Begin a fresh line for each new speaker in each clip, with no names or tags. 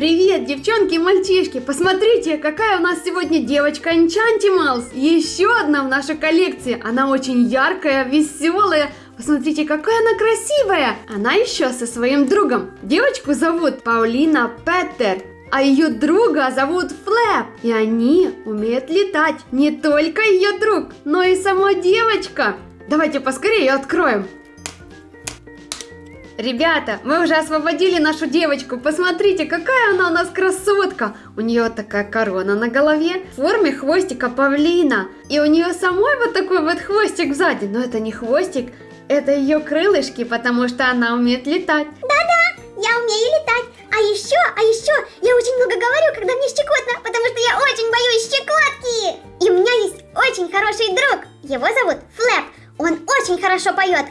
Привет, девчонки и мальчишки! Посмотрите, какая у нас сегодня девочка Enchantimals! Еще одна в нашей коллекции. Она очень яркая, веселая. Посмотрите, какая она красивая! Она еще со своим другом. Девочку зовут Паулина Петтер. А ее друга зовут Флэп. И они умеют летать. Не только ее друг, но и сама девочка. Давайте поскорее откроем. Ребята, мы уже освободили нашу девочку. Посмотрите, какая она у нас красотка. У нее такая корона на голове в форме хвостика павлина. И у нее самой вот такой вот хвостик сзади. Но это не хвостик, это ее крылышки, потому что она умеет летать.
Да-да, я умею летать. А еще, а еще, я очень много говорю, когда мне щекотно, потому что я очень боюсь щекотки. И у меня есть очень хороший друг. Его зовут Флэп. Он очень хорошо поет.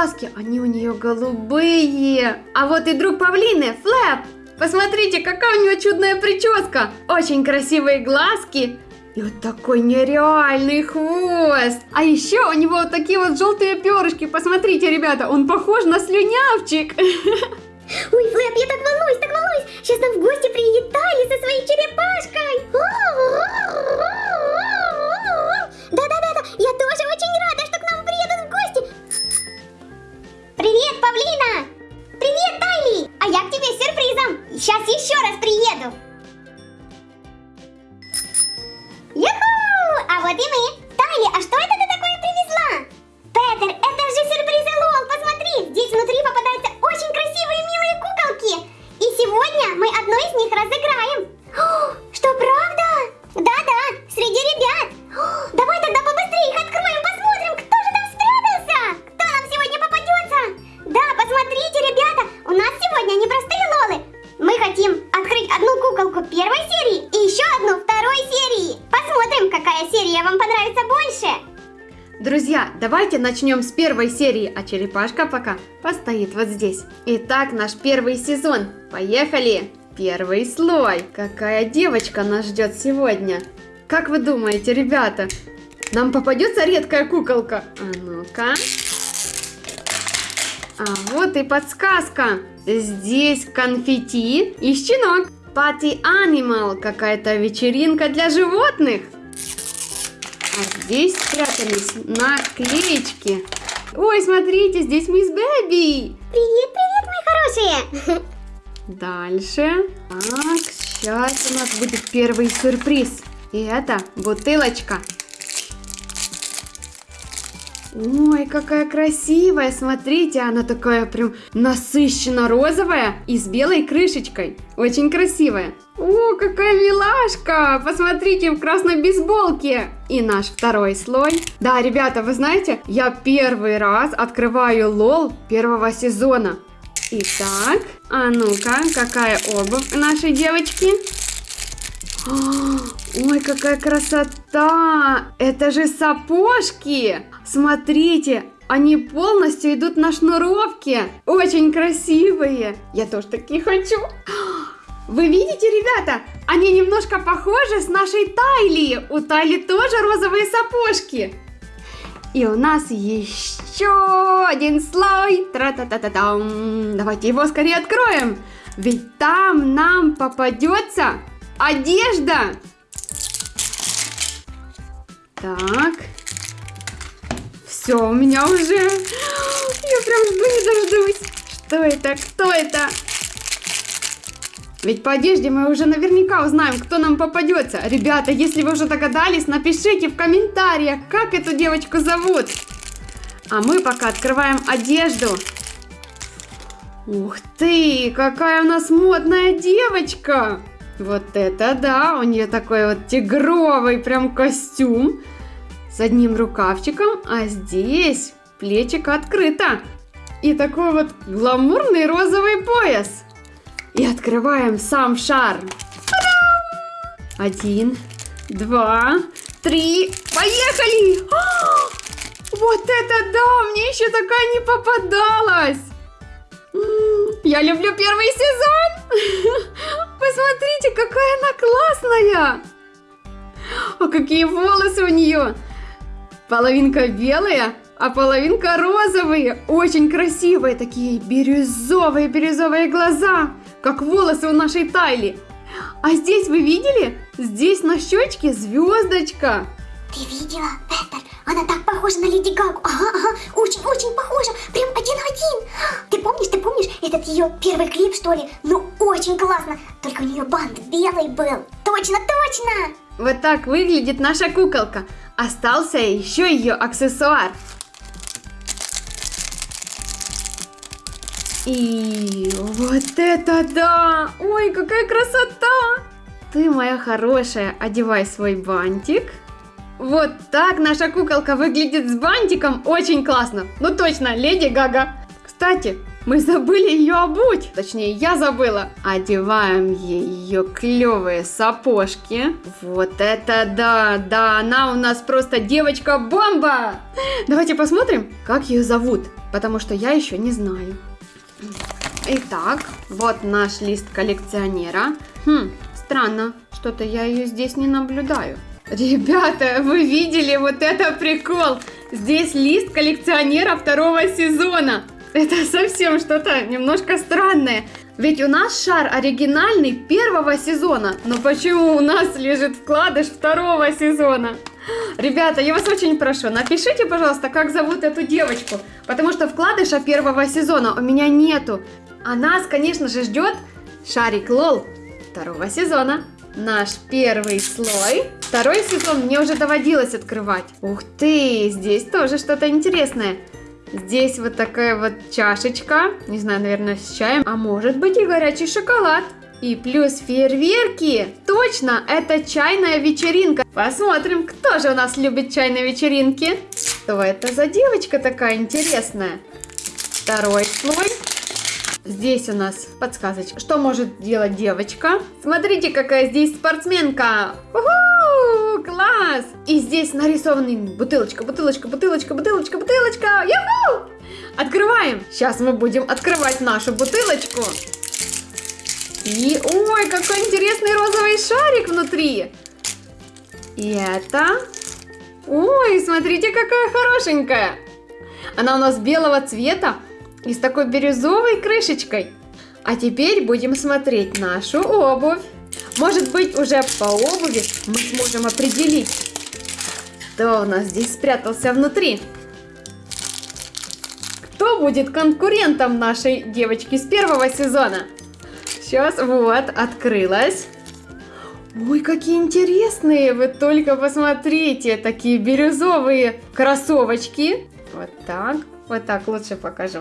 Глазки. Они у нее голубые. А вот и друг павлины, Флэп. Посмотрите, какая у него чудная прическа. Очень красивые глазки. И вот такой нереальный хвост. А еще у него вот такие вот желтые перышки. Посмотрите, ребята, он похож на слюнявчик.
Ой, Флэп, я так волнуюсь, так волнуюсь. Сейчас нам в гости приедет Тайли со своей черепашкой. Да-да-да, я тоже очень
начнем с первой серии, а черепашка пока постоит вот здесь. Итак, наш первый сезон. Поехали! Первый слой. Какая девочка нас ждет сегодня? Как вы думаете, ребята? Нам попадется редкая куколка? А ну-ка. А вот и подсказка. Здесь конфетти и щенок. Party Animal. Какая-то вечеринка для животных. А здесь спрятались наклеечки. Ой, смотрите, здесь мисс Бэби.
Привет, привет, мои хорошие.
Дальше. Так, сейчас у нас будет первый сюрприз. И это бутылочка. Ой, какая красивая, смотрите, она такая прям насыщенно розовая и с белой крышечкой. Очень красивая. О, какая милашка! Посмотрите, в красной бейсболке. И наш второй слой. Да, ребята, вы знаете, я первый раз открываю лол первого сезона. Итак, а ну-ка, какая обувь нашей девочки? Ой, какая красота! Это же сапожки! Смотрите, они полностью идут на шнуровке. Очень красивые. Я тоже такие хочу. Вы видите, ребята? Они немножко похожи с нашей Тайли. У Тайли тоже розовые сапожки. И у нас еще один слой. Тра-та-та-та-там. Давайте его скорее откроем. Ведь там нам попадется одежда. Так. Все, у меня уже... Я прям жду не дождусь. Что это? Кто это? Ведь по одежде мы уже наверняка узнаем, кто нам попадется. Ребята, если вы уже догадались, напишите в комментариях, как эту девочку зовут. А мы пока открываем одежду. Ух ты, какая у нас модная девочка. Вот это да, у нее такой вот тигровый прям костюм с одним рукавчиком, а здесь плечико открыто. И такой вот гламурный розовый пояс. И открываем сам шар. Один, два, три, поехали! А, вот это да, мне еще такая не попадалась. Я люблю первый сезон. смотрите, какая она классная! А какие волосы у нее! Половинка белая, а половинка розовые. Очень красивые, такие бирюзовые-бирюзовые глаза, как волосы у нашей Тайли. А здесь вы видели? Здесь на щечке звездочка.
Ты видела? Она так похожа на Леди Гагу. Ага, ага, очень-очень похожа. Прям один в один. Ты помнишь, ты помнишь этот ее первый клип, что ли? Ну, очень классно. Только у нее бант белый был. Точно, точно.
Вот так выглядит наша куколка. Остался еще ее аксессуар. И вот это да! Ой, какая красота! Ты моя хорошая, одевай свой бантик. Вот так наша куколка выглядит с бантиком. Очень классно. Ну точно, леди Гага. Кстати, мы забыли ее обуть. Точнее, я забыла. Одеваем ее клевые сапожки. Вот это да, да, она у нас просто девочка-бомба. Давайте посмотрим, как ее зовут. Потому что я еще не знаю. Итак, вот наш лист коллекционера. Хм, странно, что-то я ее здесь не наблюдаю. Ребята, вы видели вот это прикол? Здесь лист коллекционера второго сезона. Это совсем что-то немножко странное. Ведь у нас шар оригинальный первого сезона. Но почему у нас лежит вкладыш второго сезона? Ребята, я вас очень прошу, напишите, пожалуйста, как зовут эту девочку. Потому что вкладыша первого сезона у меня нету. А нас, конечно же, ждет шарик Лол второго сезона. Наш первый слой. Второй сезон мне уже доводилось открывать. Ух ты, здесь тоже что-то интересное. Здесь вот такая вот чашечка, не знаю, наверное, с чаем, а может быть и горячий шоколад. И плюс фейерверки. Точно, это чайная вечеринка. Посмотрим, кто же у нас любит чайные вечеринки. Что это за девочка такая интересная? Второй слой. Здесь у нас подсказочка. Что может делать девочка? Смотрите, какая здесь спортсменка. Уху, класс! И здесь нарисованы бутылочка, бутылочка, бутылочка, бутылочка, бутылочка. Юху! Открываем. Сейчас мы будем открывать нашу бутылочку. И, ой, какой интересный розовый шарик внутри. И это... Ой, смотрите, какая хорошенькая. Она у нас белого цвета и с такой бирюзовой крышечкой. А теперь будем смотреть нашу обувь. Может быть, уже по обуви мы сможем определить, кто у нас здесь спрятался внутри. Кто будет конкурентом нашей девочки с первого сезона? Сейчас, вот, открылась. Ой, какие интересные, вы только посмотрите, такие бирюзовые кроссовочки. Вот так, вот так лучше покажу.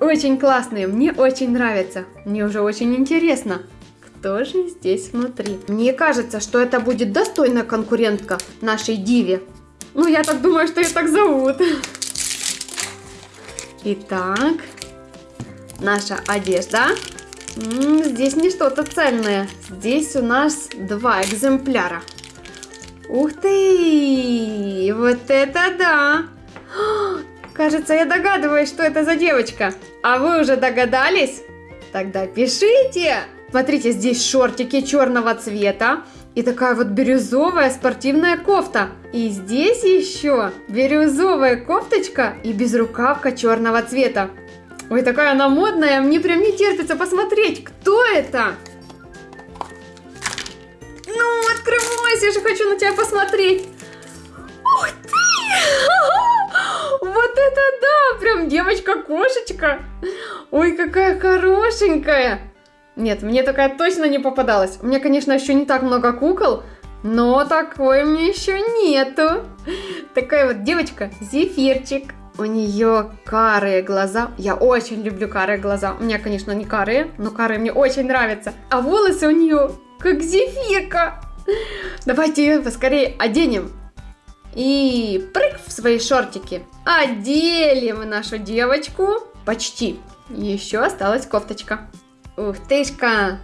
Очень классные, мне очень нравятся. Мне уже очень интересно, кто же здесь внутри. Мне кажется, что это будет достойная конкурентка нашей Диве. Ну, я так думаю, что ее так зовут. Итак, наша одежда. Здесь не что-то цельное. Здесь у нас два экземпляра. Ух ты! Вот это да! Кажется, я догадываюсь, что это за девочка. А вы уже догадались? Тогда пишите! Смотрите, здесь шортики черного цвета и такая вот бирюзовая спортивная кофта. И здесь еще бирюзовая кофточка и безрукавка черного цвета. Ой, такая она модная, мне прям не терпится посмотреть, кто это? Ну, открывайся, я же хочу на тебя посмотреть. Ух ты! Вот это да! Прям девочка-кошечка! Ой, какая хорошенькая! Нет, мне такая точно не попадалась. У меня, конечно, еще не так много кукол, но такой мне еще нету. Такая вот девочка, зефирчик. У нее карые глаза. Я очень люблю карые глаза. У меня, конечно, не карые, но карые мне очень нравятся. А волосы у нее как зефирка. Давайте ее поскорее оденем. И прыг в свои шортики. Одели мы нашу девочку. Почти. Еще осталась кофточка. Ух тышка,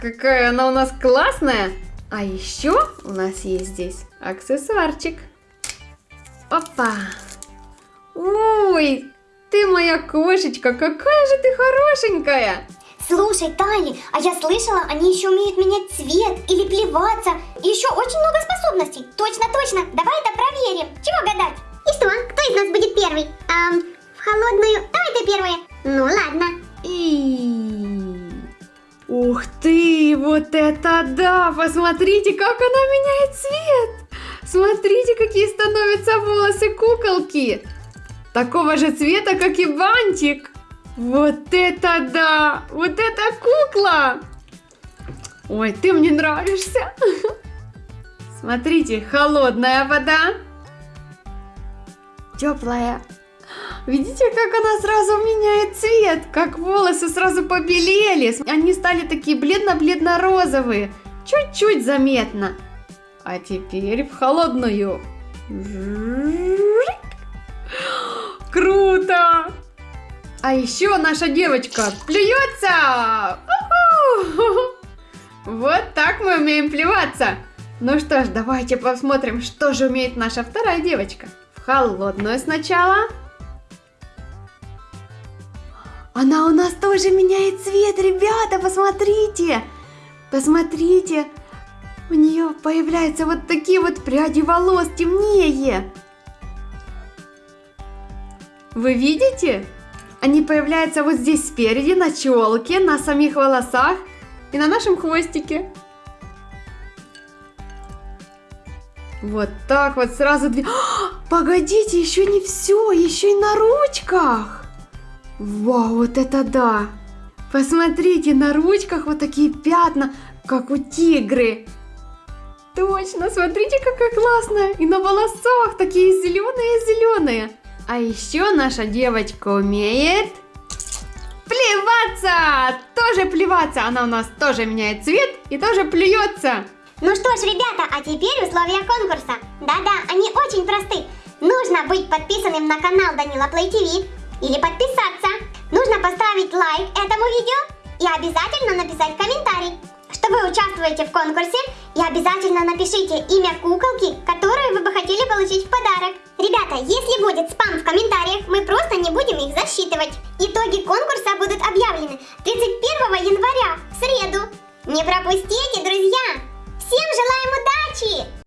какая она у нас классная. А еще у нас есть здесь аксессуарчик. Опа. Ой, ты моя кошечка, какая же ты хорошенькая.
Слушай, Тайли, а я слышала, они еще умеют менять цвет или плеваться. Еще очень много способностей. Точно, точно. Давай это проверим. Чего гадать? И что? Кто из нас будет первый? Ам, в холодную. Давай ты первая. Ну ладно.
И... Ух ты, вот это да! Посмотрите, как она меняет цвет! Смотрите, какие становятся волосы куколки! Такого же цвета, как и бантик! Вот это да! Вот это кукла! Ой, ты мне нравишься! Смотрите, холодная вода. Теплая. Видите, как она сразу меняет цвет? Как волосы сразу побелели. Они стали такие бледно-бледно-розовые. Чуть-чуть заметно. А теперь в холодную. А еще наша девочка плюется! Вот так мы умеем плеваться. Ну что ж, давайте посмотрим, что же умеет наша вторая девочка. В холодную сначала. Она у нас тоже меняет цвет, ребята, посмотрите. Посмотрите. У нее появляются вот такие вот пряди волос темнее. Вы видите? Они появляются вот здесь спереди, на челке, на самих волосах и на нашем хвостике. Вот так вот сразу две... Погодите, еще не все, еще и на ручках. Вау, вот это да. Посмотрите, на ручках вот такие пятна, как у тигры. Точно, смотрите, какая классная. И на волосах такие зеленые-зеленые. А еще наша девочка умеет плеваться! Тоже плеваться! Она у нас тоже меняет цвет и тоже плюется.
Ну что ж, ребята, а теперь условия конкурса. Да-да, они очень просты. Нужно быть подписанным на канал Данила Плей ТВ или подписаться. Нужно поставить лайк этому видео и обязательно написать комментарий что вы в конкурсе и обязательно напишите имя куколки, которую вы бы хотели получить в подарок. Ребята, если будет спам в комментариях, мы просто не будем их засчитывать. Итоги конкурса будут объявлены 31 января, в среду. Не пропустите, друзья! Всем желаем удачи!